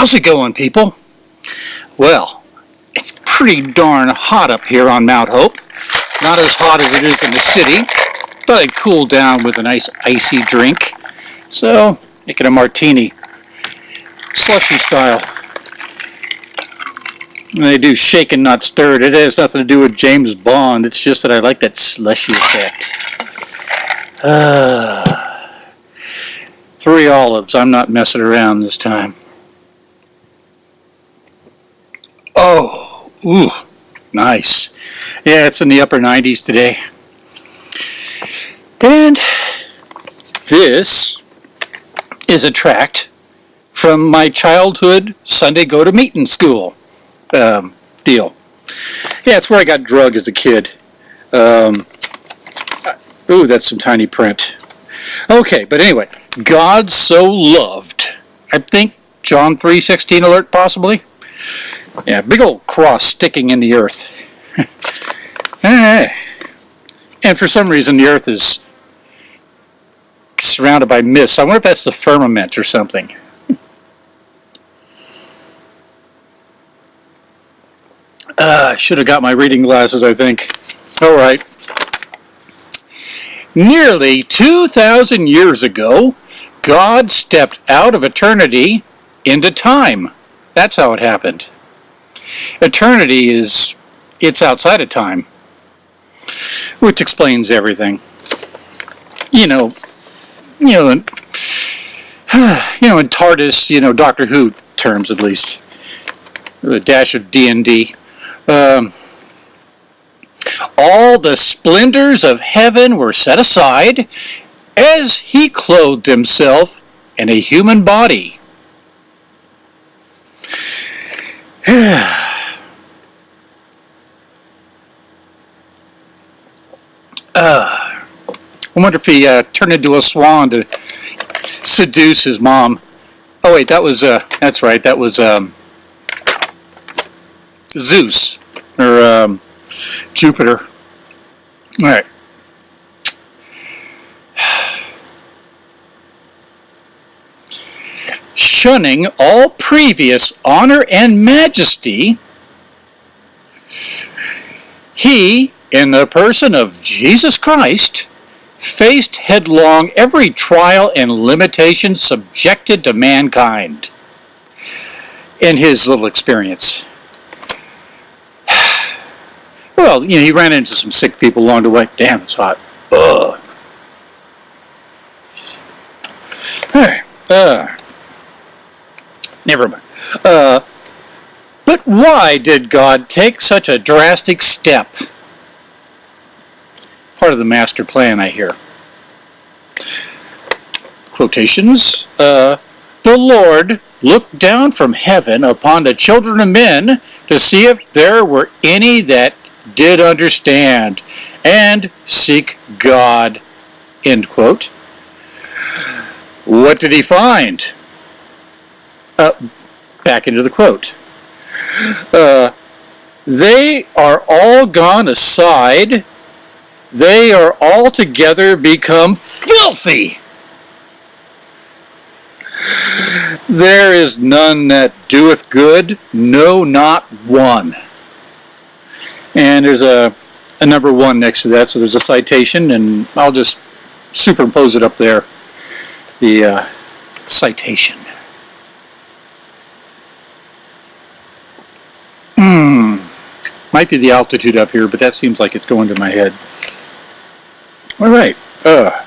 How's it going, people? Well, it's pretty darn hot up here on Mount Hope. Not as hot as it is in the city. Thought I'd cool down with a nice icy drink. So, making a martini. Slushy style. And They do shaken, not stirred. It has nothing to do with James Bond. It's just that I like that slushy effect. Uh, three olives. I'm not messing around this time. Oh, ooh, nice. Yeah, it's in the upper 90s today. And this is a tract from my childhood Sunday go to meeting school um, deal. Yeah, it's where I got drug as a kid. Um, ooh, that's some tiny print. Okay, but anyway, God so loved. I think John 3.16 alert possibly. Yeah, big old cross sticking in the earth. and for some reason the earth is surrounded by mist. I wonder if that's the firmament or something. Uh, I should have got my reading glasses, I think. All right. Nearly 2,000 years ago, God stepped out of eternity into time. That's how it happened. Eternity is, it's outside of time, which explains everything. You know, you know, you know, in TARDIS, you know, Doctor Who terms at least, a dash of D&D. Um, all the splendors of heaven were set aside as he clothed himself in a human body. uh, I wonder if he uh, turned into a swan to seduce his mom. Oh wait, that was, uh, that's right, that was um, Zeus or um, Jupiter. All Shunning all previous honor and majesty, he, in the person of Jesus Christ, faced headlong every trial and limitation subjected to mankind in his little experience. Well, you know, he ran into some sick people along the way. Damn, it's hot. Ugh. Alright. Uh, never mind. Uh, but why did God take such a drastic step? Part of the master plan, I hear. Quotations. Uh, the Lord looked down from heaven upon the children of men to see if there were any that did understand and seek God. End quote. What did he find? Uh, back into the quote. Uh, they are all gone aside. They are all together become filthy. There is none that doeth good, no, not one. And there's a, a number one next to that, so there's a citation, and I'll just superimpose it up there, the uh, citation. Hmm, might be the altitude up here, but that seems like it's going to my head. All right. Uh.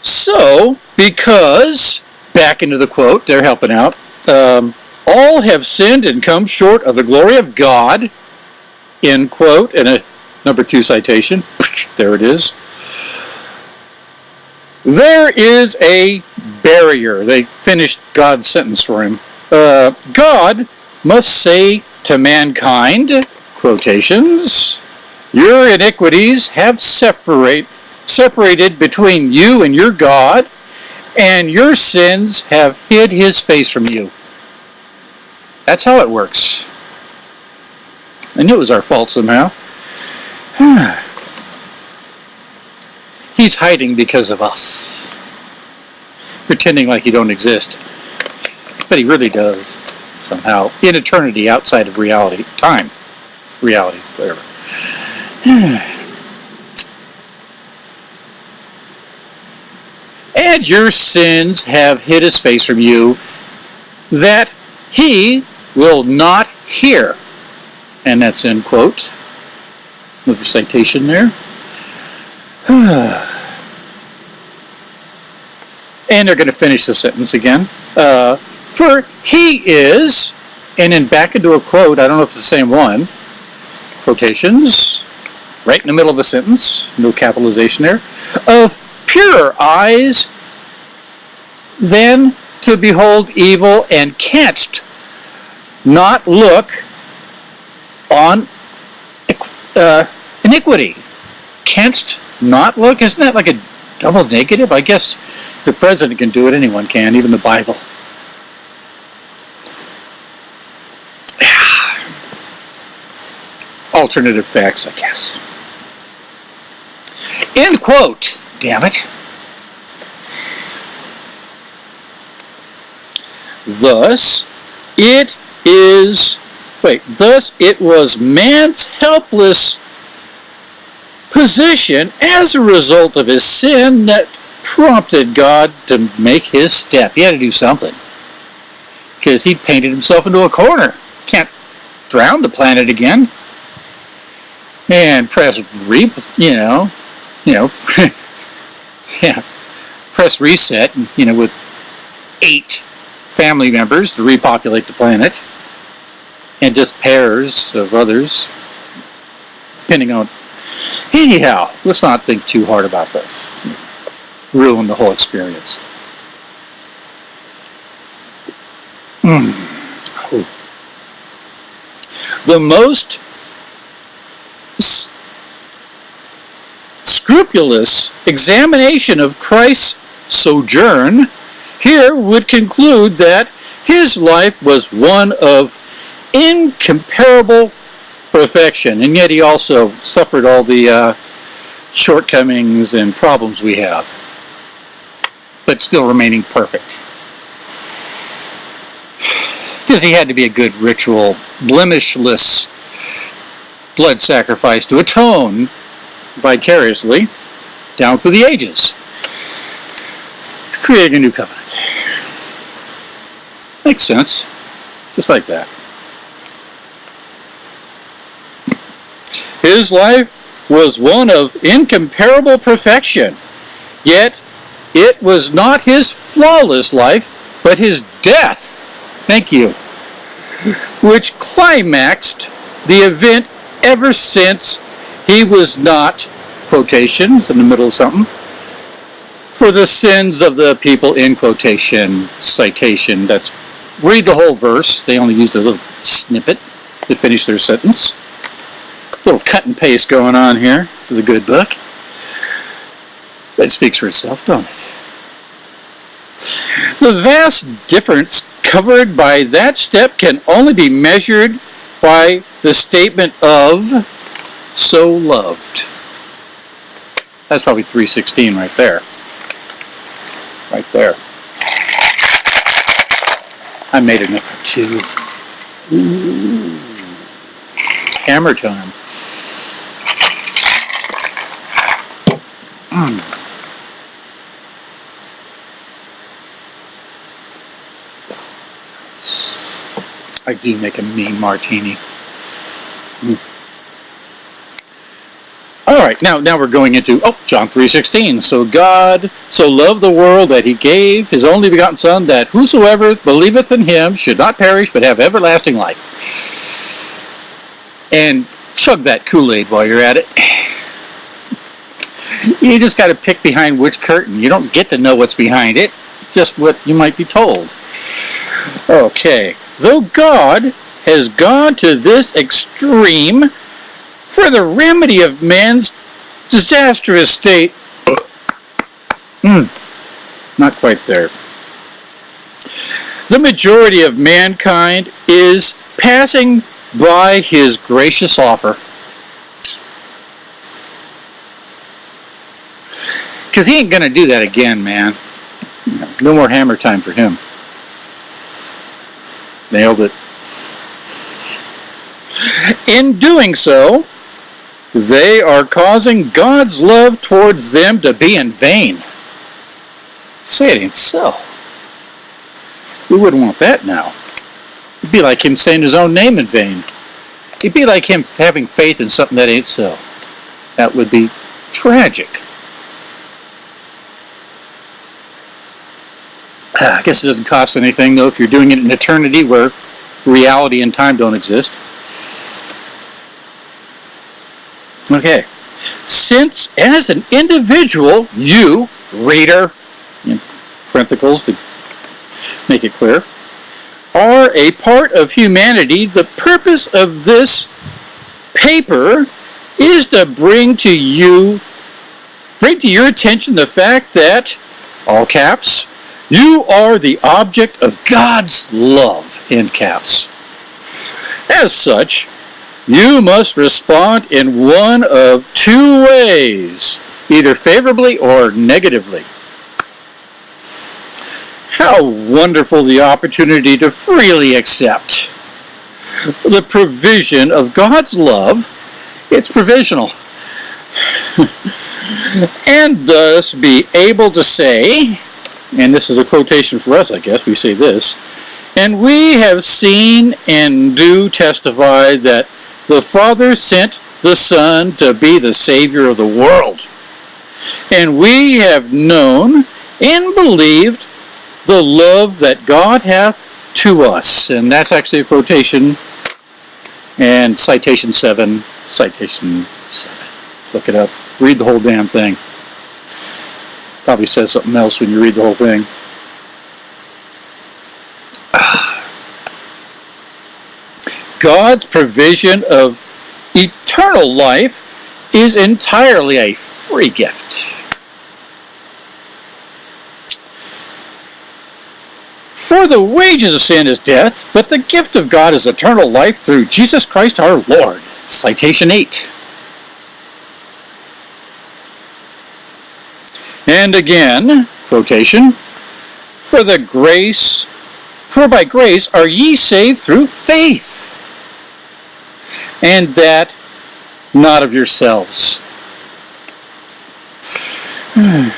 So, because, back into the quote, they're helping out, um, all have sinned and come short of the glory of God, end quote, and a number two citation. There it is. There is a barrier. They finished God's sentence for him. Uh, God must say to mankind, quotations, your iniquities have separate, separated between you and your God, and your sins have hid his face from you. That's how it works. I knew it was our fault somehow. He's hiding because of us. Pretend pretending like you don't exist. But he really does, somehow, in eternity outside of reality, time, reality, whatever. and your sins have hid his face from you, that he will not hear. And that's end quote. Another citation there. and they're going to finish the sentence again. Uh, for he is, and then back into a quote, I don't know if it's the same one, quotations, right in the middle of the sentence, no capitalization there, of purer eyes than to behold evil and canst not look on uh, iniquity. Canst not look? Isn't that like a double negative? I guess the president can do it, anyone can, even the Bible. Alternative facts, I guess. End quote. Damn it. Thus, it is, wait, thus it was man's helpless position as a result of his sin that prompted God to make his step. He had to do something. Because he painted himself into a corner. Can't drown the planet again. And press re, you know, you know, yeah, press reset, you know, with eight family members to repopulate the planet, and just pairs of others, depending on. Anyhow, let's not think too hard about this. Ruin the whole experience. Mm. The most scrupulous examination of Christ's sojourn here would conclude that his life was one of incomparable perfection, and yet he also suffered all the uh, shortcomings and problems we have, but still remaining perfect. Because he had to be a good ritual, blemishless blood sacrifice to atone vicariously down through the ages, creating a new covenant. Makes sense. Just like that. His life was one of incomparable perfection, yet it was not his flawless life, but his death, thank you, which climaxed the event ever since he was not, quotations in the middle of something, for the sins of the people in quotation, citation, that's read the whole verse. They only used a little snippet to finish their sentence. A little cut and paste going on here with a good book. That speaks for itself, don't it? The vast difference covered by that step can only be measured by the statement of so loved. That's probably 316 right there. Right there. I made enough for two. Ooh. Hammer time. Mm. I do make a mean martini. Mm. All right, now now we're going into oh John three sixteen. So God so loved the world that He gave His only begotten Son, that whosoever believeth in Him should not perish but have everlasting life. And chug that Kool Aid while you're at it. You just got to pick behind which curtain. You don't get to know what's behind it, just what you might be told. Okay, though God has gone to this extreme for the remedy of man's disastrous state. Hmm, not quite there. The majority of mankind is passing by his gracious offer. Because he ain't going to do that again, man. No more hammer time for him. Nailed it. In doing so, they are causing God's love towards them to be in vain. Say it ain't so. We wouldn't want that now. It'd be like him saying his own name in vain. It'd be like him having faith in something that ain't so. That would be tragic. I guess it doesn't cost anything, though, if you're doing it in eternity where reality and time don't exist. Okay. Since, as an individual, you, reader, in parentheticals to make it clear, are a part of humanity, the purpose of this paper is to bring to you, bring to your attention the fact that, all caps, you are the object of God's love, in caps. As such, you must respond in one of two ways, either favorably or negatively. How wonderful the opportunity to freely accept the provision of God's love. It's provisional. and thus be able to say, and this is a quotation for us, I guess, we say this, and we have seen and do testify that the Father sent the Son to be the Savior of the world. And we have known and believed the love that God hath to us. And that's actually a quotation and citation 7, citation 7. Look it up. Read the whole damn thing. Probably says something else when you read the whole thing. God's provision of eternal life is entirely a free gift. For the wages of sin is death, but the gift of God is eternal life through Jesus Christ our Lord. Citation 8. And again, quotation, for the grace, for by grace are ye saved through faith, and that not of yourselves.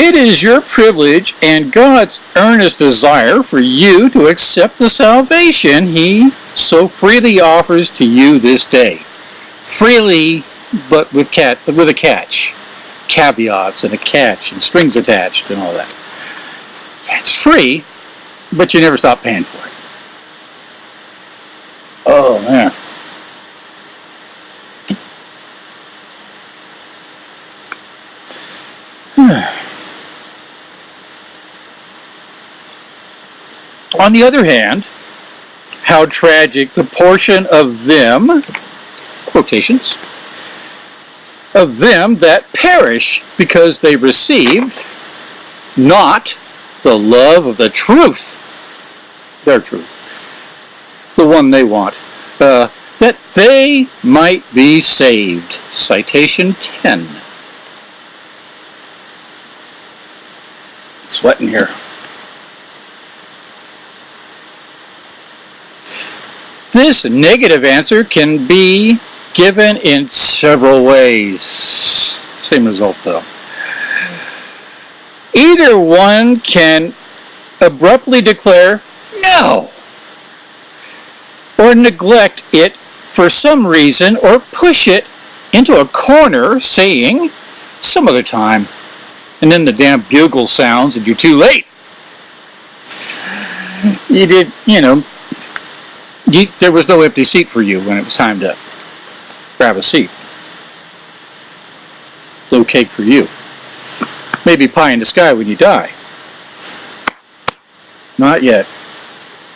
It is your privilege and God's earnest desire for you to accept the salvation He so freely offers to you this day. Freely, but with cat, but with a catch, caveats and a catch and strings attached and all that. It's free, but you never stop paying for it. Oh man. On the other hand, how tragic the portion of them, quotations, of them that perish because they received not the love of the truth, their truth, the one they want, uh, that they might be saved. Citation 10. Sweating here. This negative answer can be given in several ways. Same result though. Either one can abruptly declare no or neglect it for some reason or push it into a corner saying some other time and then the damn bugle sounds and you're too late. You did, you know, you, there was no empty seat for you when it was time to grab a seat. No cake for you. Maybe pie in the sky when you die. Not yet.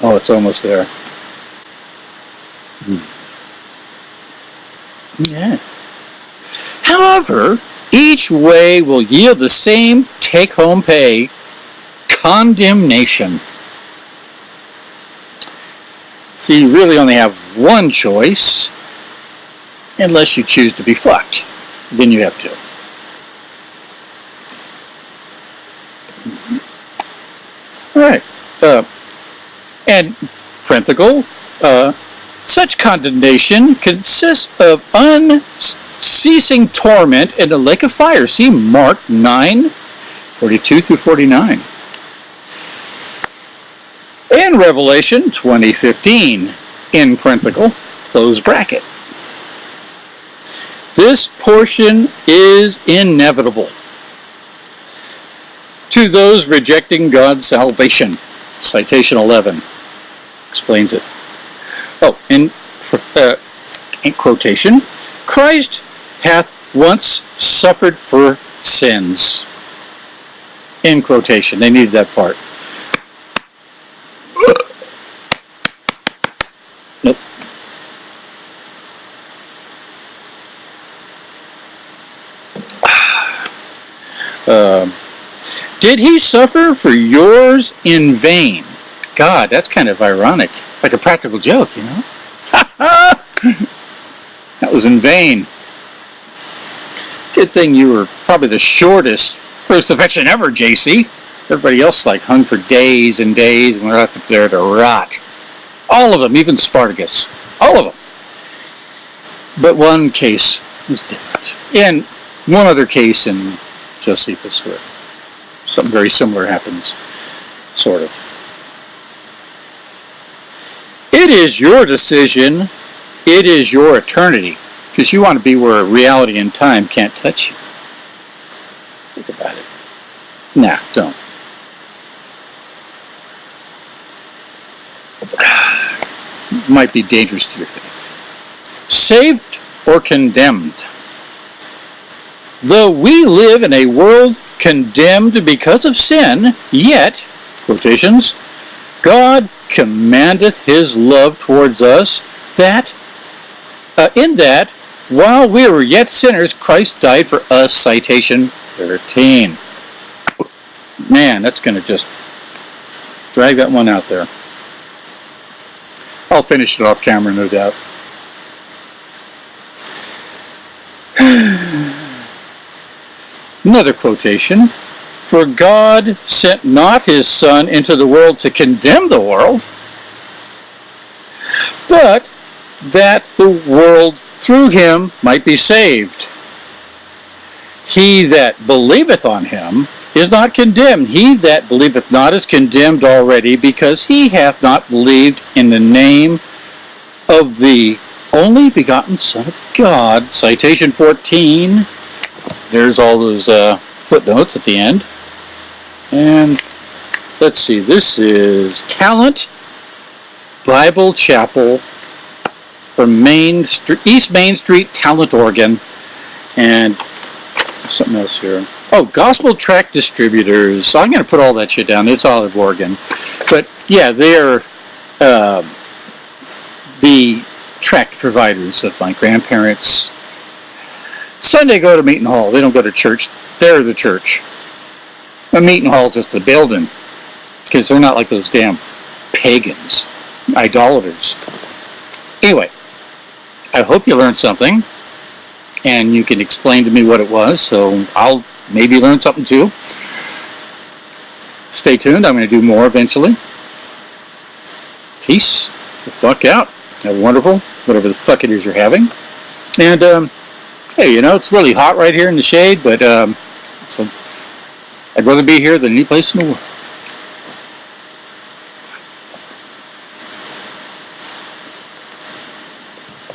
Oh, it's almost there. Hmm. Yeah. However, each way will yield the same take-home pay, condemnation. So you really only have one choice. unless you choose to be fucked. Then you have to. All right. Uh, and parenthetical, uh, such condemnation consists of unceasing torment in the lake of fire. See Mark 9, 42 through 49. In Revelation 2015, in parenthetical, close bracket. This portion is inevitable to those rejecting God's salvation. Citation 11 explains it. Oh, in, uh, in quotation, Christ hath once suffered for sins. In quotation, they needed that part. Nope. Um, did he suffer for yours in vain? God, that's kind of ironic. Like a practical joke, you know? that was in vain. Good thing you were probably the shortest crucifixion ever, JC. Everybody else like hung for days and days and were left up there to rot. All of them, even Spartacus. All of them. But one case was different. And one other case in Josephus where something very similar happens, sort of. It is your decision. It is your eternity. Because you want to be where reality and time can't touch you. Think about it. Nah, don't. Might be dangerous to your faith. Saved or condemned? Though we live in a world condemned because of sin, yet, quotations, God commandeth his love towards us that, uh, in that, while we were yet sinners, Christ died for us, citation 13. Man, that's going to just drag that one out there. I'll finish it off camera, no doubt. Another quotation. For God sent not his Son into the world to condemn the world, but that the world through him might be saved. He that believeth on him is not condemned. He that believeth not is condemned already, because he hath not believed in the name of the only begotten Son of God. Citation 14. There's all those uh, footnotes at the end. And let's see, this is Talent Bible Chapel from Main East Main Street, Talent, Oregon. And something else here. Oh, Gospel Tract Distributors. So I'm going to put all that shit down. It's all of Oregon. But yeah, they're uh, the tract providers of my grandparents' Sunday go to Meeting Hall. They don't go to church. They're the church. A Meeting Hall is just a building. Because they're not like those damn pagans, idolaters. Anyway, I hope you learned something. And you can explain to me what it was. So I'll maybe learn something too. Stay tuned. I'm going to do more eventually. Peace the fuck out. Have a wonderful, whatever the fuck it is you're having. And, um, hey, you know, it's really hot right here in the shade, but um, so I'd rather be here than any place in the world.